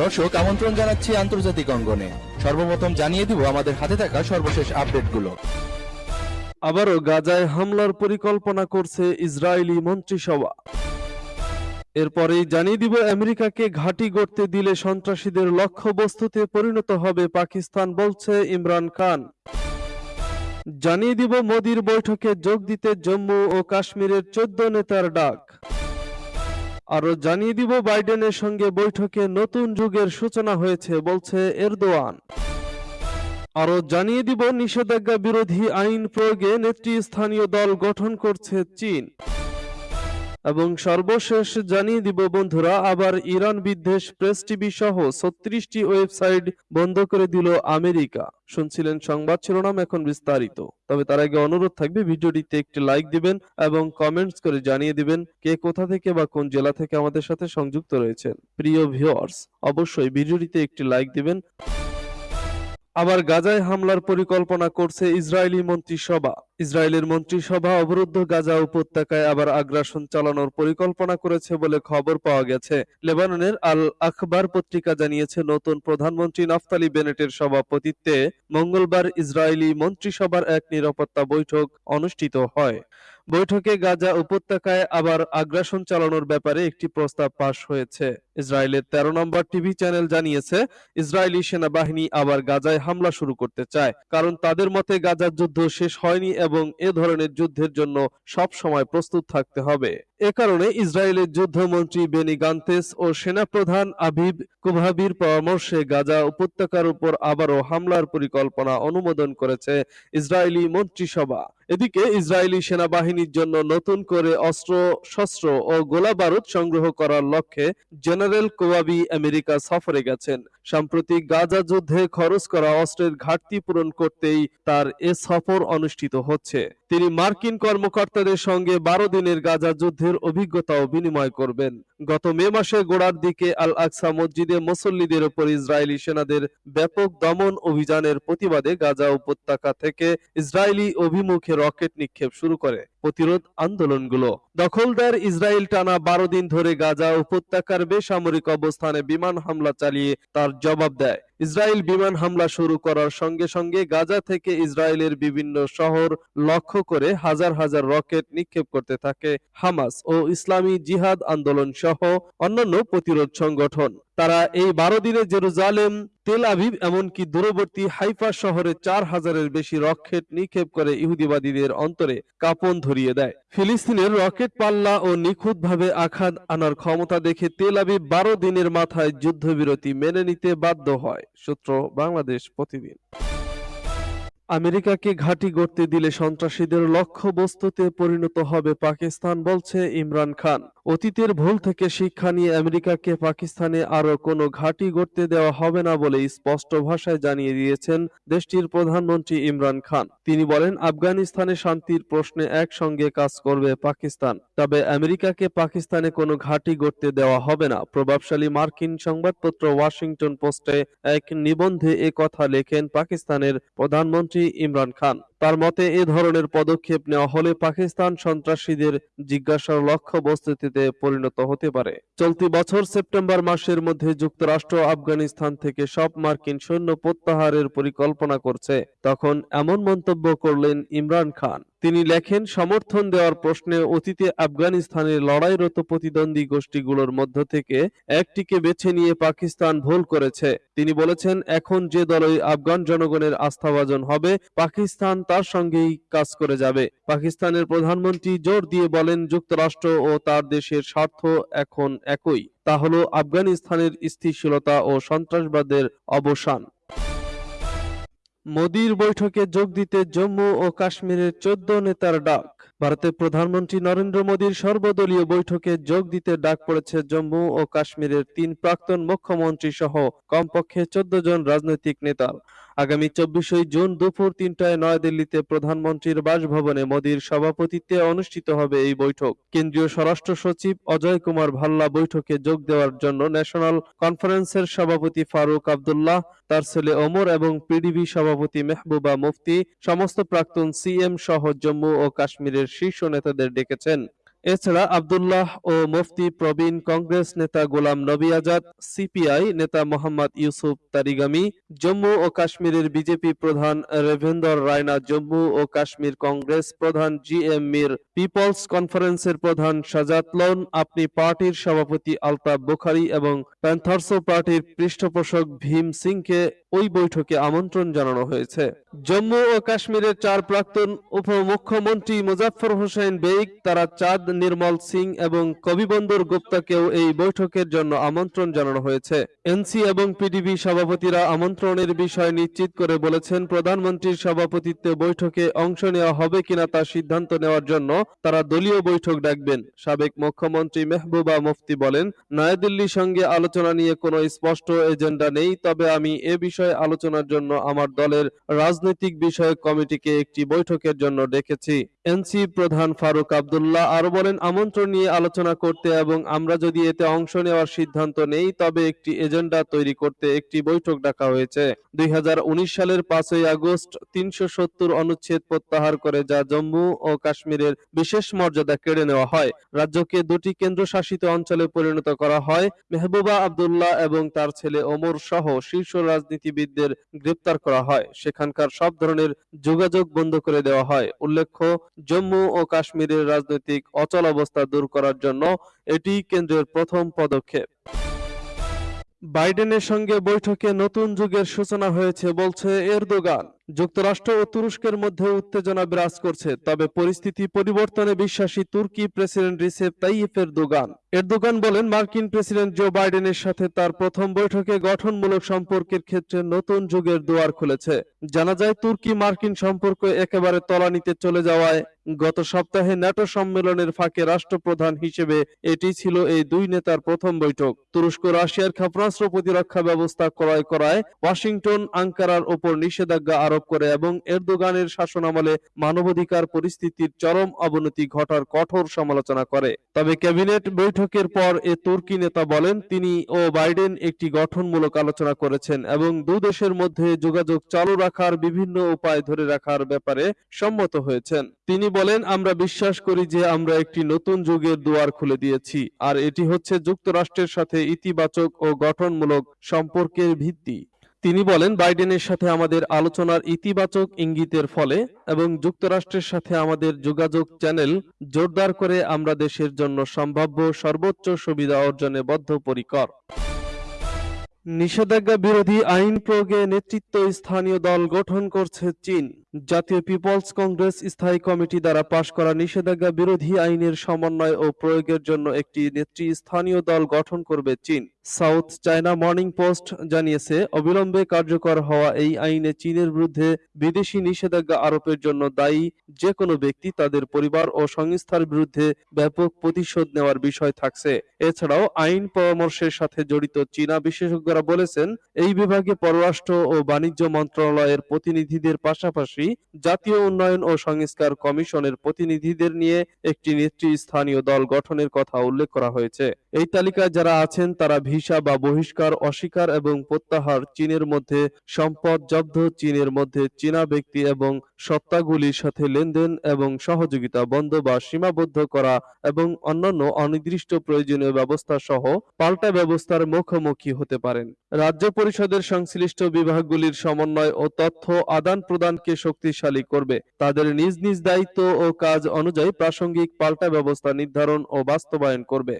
দর্শক, আমন্ত্রণ জানাচ্ছি আন্তর্জাতিক অঙ্গনে। সর্বপ্রথম জানিয়ে দিব, আমাদের হাতে থাকা সর্বশেষ আপডেটগুলো। আবারও গাজায় হামলার পরিকল্পনা করছে ইসরায়েলি মন্ত্রিসভা। এরপরেই জানিয়ে দিব, আমেরিকাকে ঘাঁটি গড়তে দিলে সন্ত্রাসীদের লক্ষ্যবস্তুতে পরিণত হবে পাকিস্তান, বলছে ইমরান খান। জানিয়ে দিব, মোদির বৈঠকে যোগ দিতে জম্মু ও কাশ্মীরের চোদ্দ নেতার ডাক। আরও জানিয়ে দিব বাইডেনের সঙ্গে বৈঠকে নতুন যুগের সূচনা হয়েছে, বলছে এরদোয়ান। আরও জানিয়ে দিব নিষেধাজ্ঞা বিরোধী আইন প্রয়োগে নেতৃস্থানীয় দল গঠন করছে চীন। এবং সর্বশেষ জানিয়ে দিব বন্ধুরা, আবার ইরান বিদ্বেষ প্রেস টিভি সহ ছত্রিশটি ওয়েবসাইট বন্ধ করে দিল আমেরিকা। শুনছিলেন সংবাদ শিরোনাম এখন বিস্তারিত। তবে তার আগে অনুরোধ থাকবে, ভিডিওটিতে একটি লাইক দিবেন এবং কমেন্টস করে জানিয়ে দিবেন কে কোথা থেকে বা কোন জেলা থেকে আমাদের সাথে সংযুক্ত রয়েছেন। প্রিয় ভিউয়ার্স অবশ্যই ভিডিওটিতে একটি লাইক দিবেন। আবার গাজায় হামলার পরিকল্পনা করছে ইসরায়েলি মন্ত্রিসভা। ইসরায়েলের মন্ত্রিসভা অবরুদ্ধ গাজা উপত্যকায় আবার আগ্রাসন চালানোর পরিকল্পনা করেছে বলে খবর পাওয়া গেছে। লেবাননের আল আখবার পত্রিকা জানিয়েছে, নতুন প্রধানমন্ত্রী নাফতালি বেনেটের সভাপতিত্বে মঙ্গলবার ইসরায়েলি মন্ত্রিসভার এক নিরাপত্তা বৈঠক অনুষ্ঠিত হয়। বৈঠকে গাজা উপত্যকায় আবার আগ্রাসন চালানোর ব্যাপারে একটি প্রস্তাব পাশ হয়েছে। ইসরায়েলের তেরো নম্বর টিভি চ্যানেল জানিয়েছে, ইসরায়েলি সেনাবাহিনী আবার গাজায় হামলা শুরু করতে চায়, কারণ তাদের মতে গাজার যুদ্ধ শেষ হয়নি এবং এ ধরনের যুদ্ধের জন্য সব সময় প্রস্তুত থাকতে হবে। এ কারণে ইসরায়েলের যুদ্ধমন্ত্রী বেনি গান্তেস ও সেনাপ্রধান আবিব কুভাবির পরামর্শে গাজা উপত্যকার উপর আবারও হামলার পরিকল্পনা অনুমোদন করেছে ইসরায়েলি মন্ত্রিসভা। এদিকে ইসরায়েলি সেনাবাহিনীর জন্য নতুন করে অস্ত্র, শস্ত্র ও গোলা বারুদ সংগ্রহ করার লক্ষ্যে জেনারেল কোয়াবি আমেরিকা সফরে গেছেন। সাম্প্রতিক গাজা যুদ্ধে খরচ করা অস্ত্রের ঘাটতি পূরণ করতেই তার এ সফর অনুষ্ঠিত হচ্ছে। তিনি মার্কিন কর্মকর্তাদের সঙ্গে বারো দিনের গাজা যুদ্ধের অভিজ্ঞতাও বিনিময় করবেন। গত মে মাসে গোড়ার দিকে আল আকসা মসজিদে মুসল্লিদের উপর ইসরায়েলি সেনাদের ব্যাপক দমন অভিযানের প্রতিবাদে গাজা উপত্যকা থেকে ইসরায়েলি অভিমুখে রকেট নিক্ষেপ শুরু করে প্রতিরোধ আন্দোলনগুলো। দখলদার ইসরায়েল টানা বারো দিন ধরে গাজা উপত্যকার বেসামরিক অবস্থানে বিমান হামলা চালিয়ে তার জবাব দেয়। ইসরায়েল বিমান হামলা শুরু করার সঙ্গে সঙ্গে গাজা থেকে ইসরায়েলের বিভিন্ন শহর লক্ষ্য করে হাজার হাজার রকেট নিক্ষেপ করতে থাকে হামাস ও ইসলামী জিহাদ আন্দোলন সহ অন্যান্য প্রতিরোধ সংগঠন। তারা এই বারো দিনে জেরুজালেম, তেল আভিভ এমনকি দূরবর্তী হাইফা শহরে চার হাজারের বেশি রকেট নিক্ষেপ করে ইহুদিবাদীদের অন্তরে কাঁপন ধরিয়ে দেয়। ফিলিস্তিনের রকেট পাল্লা ও নিখুঁতভাবে আঘাত আনার ক্ষমতা দেখে তেল আভিভ বারো দিনের মাথায় যুদ্ধবিরতি মেনে নিতে বাধ্য হয়, সূত্র বাংলাদেশ প্রতিদিন। আমেরিকাকে ঘাঁটি গড়তে দিলে সন্ত্রাসীদের লক্ষ্যবস্তুতে পরিণত হবে পাকিস্তান, বলছে ইমরান খান। অতীতের ভুল থেকে শিক্ষা নিয়ে আমেরিকাকে পাকিস্তানে আরও কোনো ঘাঁটি গড়তে দেওয়া হবে না বলে স্পষ্ট ভাষায় জানিয়ে দিয়েছেন দেশটির প্রধানমন্ত্রী ইমরান খান। তিনি বলেন, আফগানিস্তানে শান্তির প্রশ্নে একসঙ্গে কাজ করবে পাকিস্তান। তবে আমেরিকাকে পাকিস্তানে কোনো ঘাঁটি গড়তে দেওয়া হবে না। প্রভাবশালী মার্কিন সংবাদপত্র ওয়াশিংটন পোস্টে এক নিবন্ধে কথা লেখেন পাকিস্তানের প্রধানমন্ত্রী ইমরান খান। তার মতে, এ ধরনের পদক্ষেপ নেওয়া হলে পাকিস্তান সন্ত্রাসীদের জিজ্ঞাসার লক্ষ্য বস্তুতে পরিণত হতে পারে। চলতি বছর সেপ্টেম্বর মাসের মধ্যে যুক্তরাষ্ট্র, আফগানিস্তান থেকে সব মার্কিন সৈন্য প্রত্যাহারের পরিকল্পনা করছে। তখন এমন মন্তব্য করলেন ইমরান খান। তিনি লেখেন, সমর্থন দেওয়ার প্রশ্নে অতীতে আফগানিস্তানের লড়াইরত প্রতিদ্বন্দ্বী গোষ্ঠীগুলোর মধ্য থেকে একটিকে বেছে নিয়ে পাকিস্তান ভুল করেছে। তিনি বলেছেন, এখন যে দলই আফগান জনগণের আস্থাভাজন হবে, পাকিস্তান তার সঙ্গেই কাজ করে যাবে। পাকিস্তানের প্রধানমন্ত্রী জোর দিয়ে বলেন, যুক্তরাষ্ট্র ও তার দেশের স্বার্থ এখন একই। তা হলো, আফগানিস্তানের স্থিতিশীলতা ও সন্ত্রাসবাদের অবসান। মোদির বৈঠকে যোগ দিতে জম্মু ও কাশ্মীরের চোদ্দ নেতার ডাক। ভারতের প্রধানমন্ত্রী নরেন্দ্র মোদীর সর্বদলীয় বৈঠকে যোগ দিতে ডাক পড়েছে জম্মু ও কাশ্মীরের তিন প্রাক্তন মুখ্যমন্ত্রী সহ কমপক্ষে চোদ্দ জন রাজনৈতিক নেতার আগামী চব্বিশে জুন দুপুর তিনটায় নয়াদিল্লিতে প্রধানমন্ত্রীর বাসভবনে মোদীর সভাপতিত্বে অনুষ্ঠিত হবে এই বৈঠক। কেন্দ্রীয় স্বরাষ্ট্র সচিব অজয় কুমার ভাল্লা বৈঠকে যোগ দেওয়ার জন্য ন্যাশনাল কনফারেন্সের সভাপতি ফারুক আবদুল্লাহ, তার ছেলে ওমর এবং পিডিবি সভাপতি মেহবুবা মুফতি, সমস্ত প্রাক্তন সিএম সহ জম্মু ও কাশ্মীরের শীর্ষ নেতাদের ডেকেছেন। এছাড়া আব্দুল্লাহ ও মুফতি প্রবীণ কংগ্রেস নেতা গোলাম নবী আজাদ, সিপিআই নেতা মোহাম্মদ ইউসুফ তারিগামি, জম্মু ও কাশ্মীরের বিজেপি প্রধান রেভেন্দর রায়না জম্মু ও কাশ্মীর কংগ্রেস প্রধান জি এম মির, পিপলস কনফারেন্সের প্রধান সাজাত লোন, আপনি পার্টির সভাপতি আলতাফ বুখারী এবং প্যান্থার্সো পার্টির পৃষ্ঠপোষক ভীম সিংকে ওই বৈঠকে আমন্ত্রণ জানানো হয়েছে। জম্মু ও কাশ্মীরের চার প্রাক্তন উপমুখ্যমন্ত্রী মুজাফফর হোসেন বেগ, তারা চাঁদ, নির্মল সিং এবং কবিবন্দর গুপ্তাকেও এই বৈঠকের জন্য আমন্ত্রণ জানানো হয়েছে। এনসি এবং পিডিবি সভাপতিরা আমন্ত্রণের বিষয় নিশ্চিত করে বলেছেন, প্রধানমন্ত্রীর সভাপতিত্বে বৈঠকে অংশ নেওয়া হবে কিনা তা সিদ্ধান্ত নেওয়ার জন্য তারা দলীয় বৈঠক ডাকবেন। সাবেক মুখ্যমন্ত্রী মেহবুবা মুফতি বলেন, নয়াদিল্লির সঙ্গে আলোচনা নিয়ে কোনো স্পষ্ট এজেন্ডা নেই, তবে আমি এ বিষয়ে আলোচনার জন্য আমার দলের রাজনৈতিক বিষয়ক কমিটিকে একটি বৈঠকের জন্য ডেকেছি। এনসি প্রধান ফারুক আবদুল্লাহ আরও বলেন, আমন্ত্রণ নিয়ে আলোচনা করতে এবং আমরা যদি এতে অংশ নেওয়ার সিদ্ধান্ত নেই, তবে একটি এজেন্ডা তৈরি করতে একটি বৈঠক ডাকা হয়েছে। দুই সালের পাঁচই আগস্ট তিনশো সত্তর অনুচ্ছেদ প্রত্যাহার করে, যা জম্মু ও কাশ্মীরের বিশেষ মর্যাদা কেড়ে নেওয়া হয়। রাজ্যকে দুটি কেন্দ্রশাসিত অঞ্চলে পরিণত করা হয়। মেহবুবা আবদুল্লাহ এবং তার ছেলে ওমর সহ শীর্ষ রাজনীতিবিদদের গ্রেপ্তার করা হয়। সেখানকার সব ধরনের যোগাযোগ বন্ধ করে দেওয়া হয়। উল্লেখ্য জম্মু ও কাশ্মীরের রাজনৈতিক অচল অবস্থা দূর করার জন্য এটি কেন্দ্রের প্রথম পদক্ষেপ। বাইডেনের সঙ্গে বৈঠকে নতুন যুগের সূচনা হয়েছে বলছে এরদোগান। যুক্তরাষ্ট্র ও তুরস্কের মধ্যে উত্তেজনা বিরাজ করছে, তবে পরিস্থিতি পরিবর্তনে বিশ্বাসী তুর্কি president Recep Tayyip Erdogan. Erdogan বলেন, মার্কিন প্রেসিডেন্ট জো বাইডেনের সাথে তার প্রথম বৈঠকে গঠনমূলক সম্পর্কের ক্ষেত্রে নতুন যুগের দুয়ার খুলেছে। জানা যায়, তুর্কি মার্কিন সম্পর্ক একেবারে তলানিতে চলে যাওয়ায় গত সপ্তাহে ন্যাটো সম্মেলনের ফাঁকে রাষ্ট্রপ্রধান হিসেবে এটি ছিল এই দুই নেতার প্রথম বৈঠক। তুরস্ক, রাশিয়ার ক্ষেপণাস্ত্র প্রতিরক্ষা ব্যবস্থা ক্রয় করায় ওয়াশিংটন, আঙ্কারার ওপর নিষেধাজ্ঞা আরোপ করে এবং এরদোগানের শাসনামলে মানবাধিকার পরিস্থিতির চরম অবনতি ঘটার কঠোর সমালোচনা করে। তবে ক্যাবিনেট বৈঠকের পর এ তুর্কি নেতা বলেন, তিনি ও বাইডেন একটি গঠনমূলক আলোচনা করেছেন এবং দু দেশের মধ্যে যোগাযোগ চালু রাখার বিভিন্ন উপায় ধরে রাখার ব্যাপারে সম্মত হয়েছেন। তিনি বলেন, আমরা বিশ্বাস করি যে আমরা একটি নতুন যুগের দুয়ার খুলে দিয়েছি, আর এটি হচ্ছে যুক্তরাষ্ট্রের সাথে ইতিবাচক ও গঠনমূলক সম্পর্কের ভিত্তি। তিনি বলেন, বাইডেনের সাথে আমাদের আলোচনার ইতিবাচক ইঙ্গিতের ফলে এবং যুক্তরাষ্ট্রের সাথে আমাদের যোগাযোগ চ্যানেল জোরদার করে আমরা দেশের জন্য সম্ভাব্য সর্বোচ্চ সুবিধা অর্জনে বদ্ধপরিকর। নিষেধাজ্ঞা বিরোধী আইন প্রয়োগে নেতৃত্ব স্থানীয় দল গঠন করছে চীন। জাতীয় পিপলস কংগ্রেস স্থায়ী কমিটি দ্বারা পাশ করা নিষেধাজ্ঞা বিরোধী আইনের সমন্বয় ও প্রয়োগের জন্য একটি নেতৃস্থানীয় দল গঠন করবে চীন। সাউথ চায়না মর্নিং পোস্ট জানিয়েছে, অবিলম্বে কার্যকর হওয়া এই আইনে চীনের বিরুদ্ধে বিদেশি নিষেধাজ্ঞা আরোপের জন্য দায়ী যে কোনো ব্যক্তি তাদের পরিবার ও সংস্থার বিরুদ্ধে ব্যাপক প্রতিশোধ নেওয়ার বিষয় থাকছে। এছাড়াও আইন পরামর্শের সাথে জড়িত চীনা বিশেষজ্ঞরা বলেছেন, এই বিভাগে পররাষ্ট্র ও বাণিজ্য মন্ত্রণালয়ের প্রতিনিধিদের পাশাপাশি জাতীয় উন্নয়ন ও সংস্কার কমিশনের প্রতিনিধিদের নিয়ে একটি নেতৃস্থানীয় দল গঠনের কথা উল্লেখ করা হয়েছে। এই তালিকায় যারা আছেন, তারা ভিসা বা বহিষ্কার অস্বীকার এবং প্রত্যাহার চীনের মধ্যে, সম্পদ জব্দ চীনের মধ্যে চীনা ব্যক্তি এবং সত্তাগুলির সাথে লেনদেন এবং সহযোগিতা বন্ধ বা সীমাবদ্ধ করা এবং অন্যান্য অনির্দিষ্ট প্রয়োজনীয় ব্যবস্থা সহ পাল্টা ব্যবস্থার মুখোমুখি হতে পারেন। রাজ্য পরিষদের সংশ্লিষ্ট বিভাগগুলির সমন্বয় ও তথ্য আদান প্রদানকে শক্তিশালী করবে। তাদের নিজ নিজ দায়িত্ব ও কাজ অনুযায়ী প্রাসঙ্গিক পাল্টা ব্যবস্থা নির্ধারণ ও বাস্তবায়ন করবে।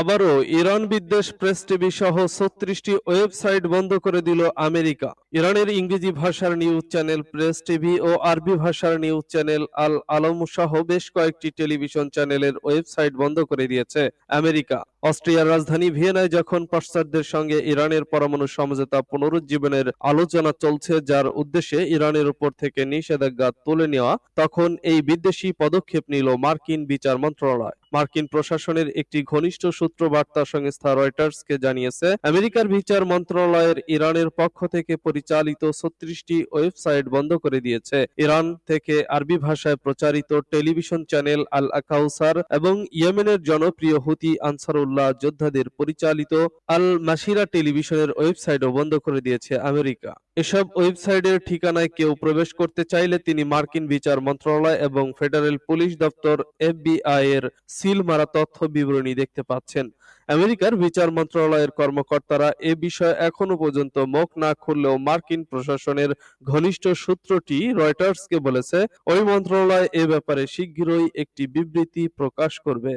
আবারও ইরান বিদ্বেষ প্রেস টিভি সহ ছত্রিশটি ওয়েবসাইট বন্ধ করে দিল আমেরিকা। ইরানের ইংরেজি ভাষার নিউজ চ্যানেল প্রেস টিভি ও আরবি ভাষার নিউজ চ্যানেল আল আলম সহ বেশ কয়েকটি টেলিভিশন চ্যানেলের ওয়েবসাইট বন্ধ করে দিয়েছে আমেরিকা। অস্ট্রিয়ার রাজধানী ভিয়েনায় যখন পাশ্চাত্যদের সঙ্গে ইরানের পরমাণু সমঝোতা পুনরুজ্জীবনের আলোচনা চলছে, যার উদ্দেশ্যে ইরানের উপর থেকে নিষেধাজ্ঞা তুলে নেওয়া, তখন এই বিদ্বেষী পদক্ষেপ নিল মার্কিন বিচার মন্ত্রণালয়। মার্কিন প্রশাসনের একটি ঘনিষ্ঠ সূত্র বার্তা সংস্থা রয়টার্সকে জানিয়েছে, আমেরিকার বিচার মন্ত্রণালয়ের ইরানের পক্ষ থেকে পরিচালিত ছত্রিশটি ওয়েবসাইট বন্ধ করে দিয়েছে। ইরান থেকে আরবি ভাষায় প্রচারিত টেলিভিশন চ্যানেল আল আকাউসার এবং ইয়েমেনের জনপ্রিয় হুতি আনসারুল আনসারুল্লাহ যোদ্ধাদের পরিচালিত আল মাসিরা টেলিভিশনের ওয়েবসাইটও বন্ধ করে দিয়েছে আমেরিকা। এসব ওয়েবসাইটের ঠিকানায় কেউ প্রবেশ করতে চাইলে তিনি মার্কিন বিচার মন্ত্রণালয় এবং ফেডারেল পুলিশ দপ্তর এফবিআই এর সিল মারা তথ্য বিবরণী দেখতে পাচ্ছেন। আমেরিকার বিচার মন্ত্রণালয়ের কর্মকর্তারা এ বিষয়ে এখনও পর্যন্ত মুখ না খুললেও মার্কিন প্রশাসনের ঘনিষ্ঠ সূত্রটি রয়টার্সকে বলেছে, ওই মন্ত্রণালয় এ ব্যাপারে শিগগিরই একটি বিবৃতি প্রকাশ করবে।